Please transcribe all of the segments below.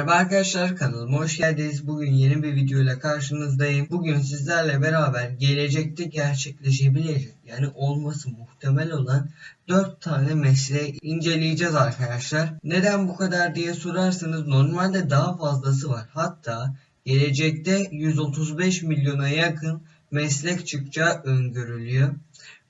Merhaba arkadaşlar kanalıma hoş geldiniz. Bugün yeni bir video ile karşınızdayım. Bugün sizlerle beraber gelecekte gerçekleşebilecek yani olması muhtemel olan 4 tane mesleği inceleyeceğiz arkadaşlar. Neden bu kadar diye sorarsanız normalde daha fazlası var. Hatta gelecekte 135 milyona yakın meslek çıkacağı öngörülüyor.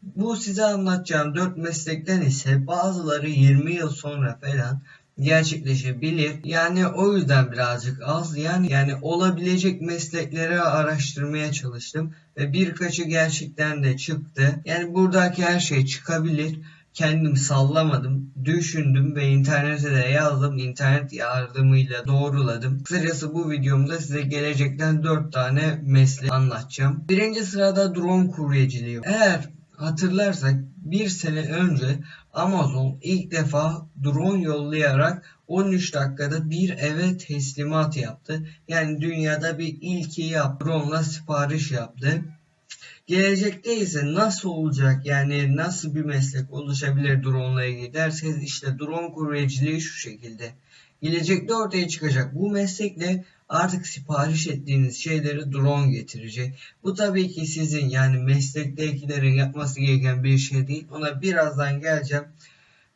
Bu size anlatacağım 4 meslekten ise bazıları 20 yıl sonra falan gerçekleşebilir. Yani o yüzden birazcık az yani yani olabilecek meslekleri araştırmaya çalıştım ve birkaçı gerçekten de çıktı. Yani buradaki her şey çıkabilir. Kendim sallamadım, düşündüm ve internete de yazdım. İnternet yardımıyla doğruladım. Kısacası bu videomda size gelecekten 4 tane meslek anlatacağım. Birinci sırada drone kuryeciliği. Eğer hatırlarsak bir sene önce Amazon ilk defa drone yollayarak 13 dakikada bir eve teslimat yaptı. Yani dünyada bir ilki yaptı. Drone'la sipariş yaptı. Gelecekte ise nasıl olacak yani nasıl bir meslek oluşabilir drone ile ilgili derseniz işte drone kuryeciliği şu şekilde. Gelecekte ortaya çıkacak bu meslekle artık sipariş ettiğiniz şeyleri drone getirecek. Bu tabii ki sizin yani meslektekilerin yapması gereken bir şey değil. Ona birazdan geleceğim.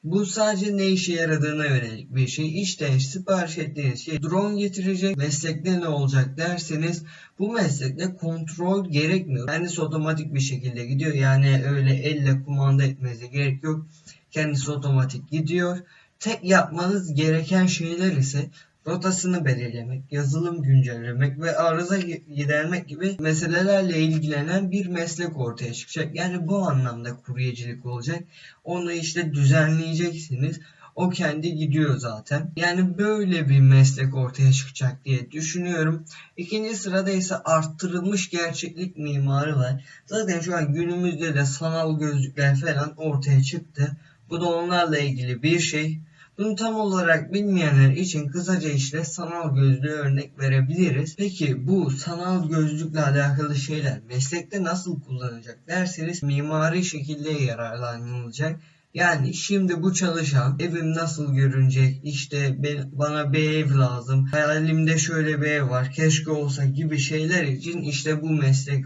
Bu sadece ne işe yaradığına yönelik bir şey. İşte sipariş ettiğiniz şey drone getirecek. Meslekte ne olacak derseniz bu meslekte kontrol gerekmiyor. Kendisi otomatik bir şekilde gidiyor. Yani öyle elle kumanda etmenize gerek yok. Kendisi otomatik gidiyor. Tek yapmanız gereken şeyler ise rotasını belirlemek, yazılım güncellemek ve arıza gidermek gibi meselelerle ilgilenen bir meslek ortaya çıkacak. Yani bu anlamda kuryecilik olacak. Onu işte düzenleyeceksiniz. O kendi gidiyor zaten. Yani böyle bir meslek ortaya çıkacak diye düşünüyorum. İkinci sırada ise arttırılmış gerçeklik mimarı var. Zaten şu an günümüzde de sanal gözlükler falan ortaya çıktı. Bu da onlarla ilgili bir şey. Bunu tam olarak bilmeyenler için kısaca işte sanal gözlüğü örnek verebiliriz. Peki bu sanal gözlükle alakalı şeyler meslekte nasıl kullanılacak derseniz mimari şekilde yararlanılacak. Yani şimdi bu çalışan evim nasıl görünecek işte ben, bana bir ev lazım hayalimde şöyle bir ev var keşke olsa gibi şeyler için işte bu meslek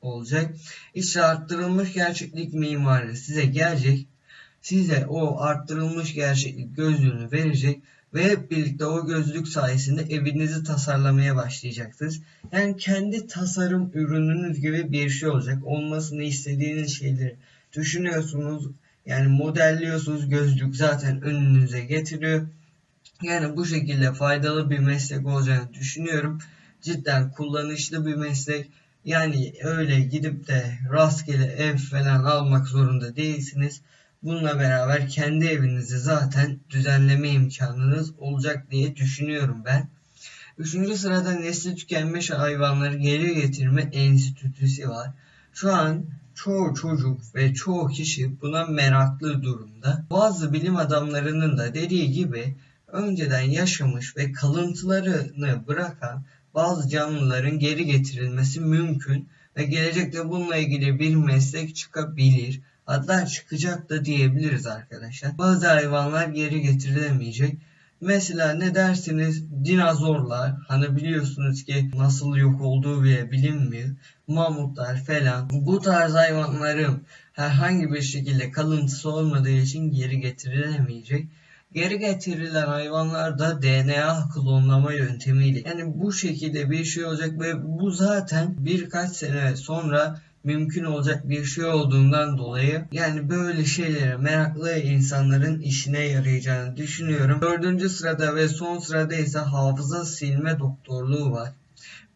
olacak. İşte arttırılmış gerçeklik mimarı size gelecek size o arttırılmış gerçeklik gözlüğünü verecek ve hep birlikte o gözlük sayesinde evinizi tasarlamaya başlayacaksınız. Yani kendi tasarım ürününüz gibi bir şey olacak. Olmasını istediğiniz şeyleri düşünüyorsunuz. Yani modelliyorsunuz. Gözlük zaten önünüze getiriyor. Yani bu şekilde faydalı bir meslek olacağını düşünüyorum. Cidden kullanışlı bir meslek. Yani öyle gidip de rastgele ev falan almak zorunda değilsiniz. Bununla beraber kendi evinizi zaten düzenleme imkanınız olacak diye düşünüyorum ben. Üçüncü sırada nesli tükenmiş hayvanları geri getirme enstitüsü var. Şu an çoğu çocuk ve çoğu kişi buna meraklı durumda. Bazı bilim adamlarının da dediği gibi önceden yaşamış ve kalıntılarını bırakan bazı canlıların geri getirilmesi mümkün ve gelecekte bununla ilgili bir meslek çıkabilir. Hatta çıkacak da diyebiliriz arkadaşlar. Bazı hayvanlar geri getirilemeyecek. Mesela ne dersiniz dinozorlar hani biliyorsunuz ki nasıl yok olduğu bile bilinmiyor. Mamutlar falan bu tarz hayvanların herhangi bir şekilde kalıntısı olmadığı için geri getirilemeyecek. Geri getirilen hayvanlar da DNA klonlama yöntemiyle yani bu şekilde bir şey olacak ve bu zaten birkaç sene sonra mümkün olacak bir şey olduğundan dolayı yani böyle şeylere meraklı insanların işine yarayacağını düşünüyorum. Dördüncü sırada ve son sırada ise hafıza silme doktorluğu var.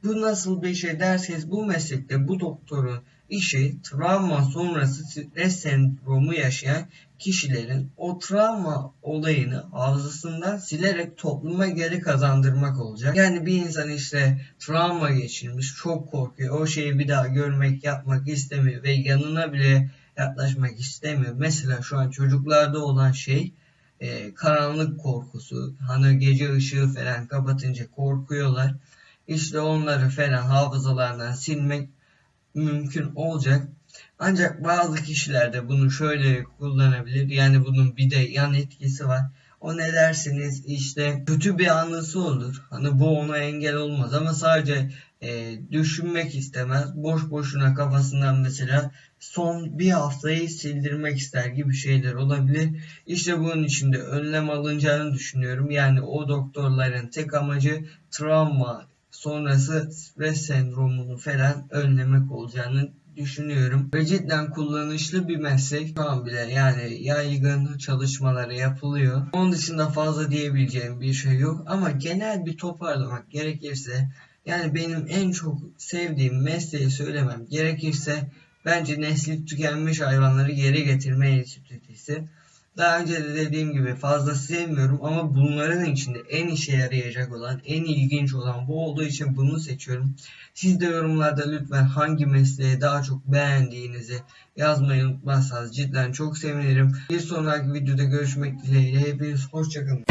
Bu nasıl bir şey derseniz bu meslekte bu doktorun işi travma sonrası stres sendromu yaşayan kişilerin o travma olayını hafızasından silerek topluma geri kazandırmak olacak. Yani bir insan işte travma geçirmiş, çok korkuyor, o şeyi bir daha görmek, yapmak istemiyor ve yanına bile yaklaşmak istemiyor. Mesela şu an çocuklarda olan şey e, karanlık korkusu. Hani gece ışığı falan kapatınca korkuyorlar. İşte onları falan hafızalarından silmek mümkün olacak. Ancak bazı kişiler de bunu şöyle kullanabilir. Yani bunun bir de yan etkisi var. o ne dersiniz işte kötü bir anısı olur. Hani bu ona engel olmaz ama sadece e, düşünmek istemez. Boş boşuna kafasından mesela son bir haftayı sildirmek ister gibi şeyler olabilir. İşte bunun için de önlem alınacağını düşünüyorum. Yani o doktorların tek amacı travma sonrası stres sendromunu falan önlemek olacağını düşünüyorum. Ve cidden kullanışlı bir meslek. Şu an bile yani yaygın çalışmaları yapılıyor. Onun dışında fazla diyebileceğim bir şey yok. Ama genel bir toparlamak gerekirse yani benim en çok sevdiğim mesleği söylemem gerekirse bence nesli tükenmiş hayvanları geri getirme enstitüsü. Daha önce de dediğim gibi fazla sevmiyorum ama bunların içinde en işe yarayacak olan, en ilginç olan bu olduğu için bunu seçiyorum. Siz de yorumlarda lütfen hangi mesleği daha çok beğendiğinizi yazmayı unutmazsanız cidden çok sevinirim. Bir sonraki videoda görüşmek dileğiyle hepiniz hoşçakalın.